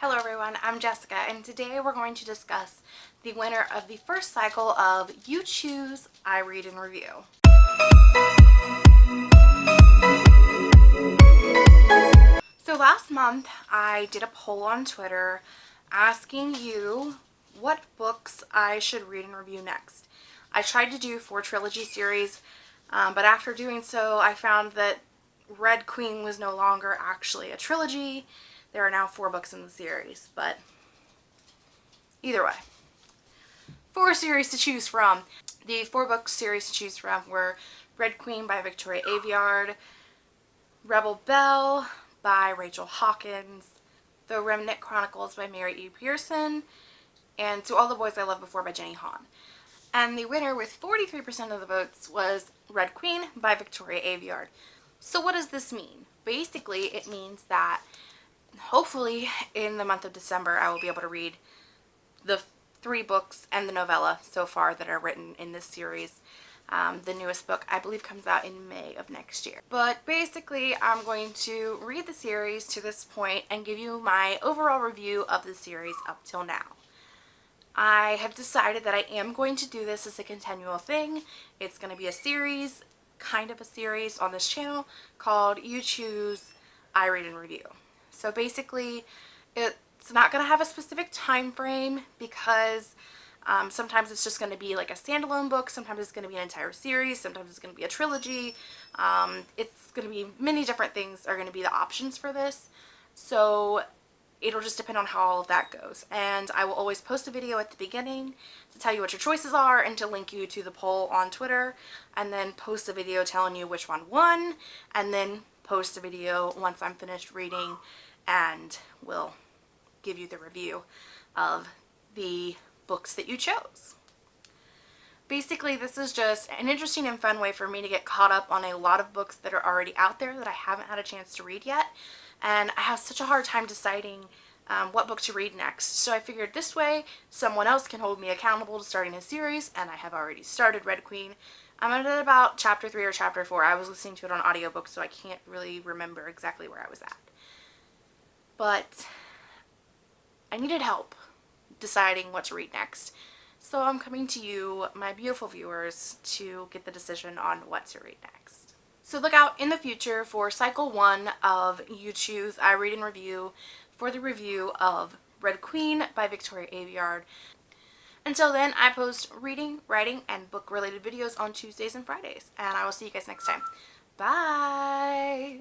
Hello everyone, I'm Jessica and today we're going to discuss the winner of the first cycle of You Choose, I Read and Review. So last month I did a poll on Twitter asking you what books I should read and review next. I tried to do four trilogy series, um, but after doing so I found that Red Queen was no longer actually a trilogy there are now four books in the series, but either way. Four series to choose from. The four book series to choose from were Red Queen by Victoria Aveyard, Rebel Belle by Rachel Hawkins, The Remnant Chronicles by Mary E. Pearson, and To All the Boys I Loved Before by Jenny Han. And the winner with 43% of the votes was Red Queen by Victoria Aveyard. So what does this mean? Basically, it means that hopefully in the month of December I will be able to read the three books and the novella so far that are written in this series. Um, the newest book I believe comes out in May of next year. But basically I'm going to read the series to this point and give you my overall review of the series up till now. I have decided that I am going to do this as a continual thing. It's going to be a series, kind of a series on this channel called You Choose, I Read and Review. So basically, it's not going to have a specific time frame because um, sometimes it's just going to be like a standalone book, sometimes it's going to be an entire series, sometimes it's going to be a trilogy. Um, it's going to be many different things are going to be the options for this. So it'll just depend on how all of that goes. And I will always post a video at the beginning to tell you what your choices are and to link you to the poll on Twitter and then post a video telling you which one won and then post a video once I'm finished reading and will give you the review of the books that you chose. Basically, this is just an interesting and fun way for me to get caught up on a lot of books that are already out there that I haven't had a chance to read yet. And I have such a hard time deciding um, what book to read next. So I figured this way, someone else can hold me accountable to starting a series, and I have already started Red Queen. I'm at about chapter 3 or chapter 4. I was listening to it on audiobook, so I can't really remember exactly where I was at but I needed help deciding what to read next. So I'm coming to you, my beautiful viewers, to get the decision on what to read next. So look out in the future for cycle one of You Choose, I Read and Review for the review of Red Queen by Victoria Aveyard. Until then, I post reading, writing, and book-related videos on Tuesdays and Fridays. And I will see you guys next time. Bye!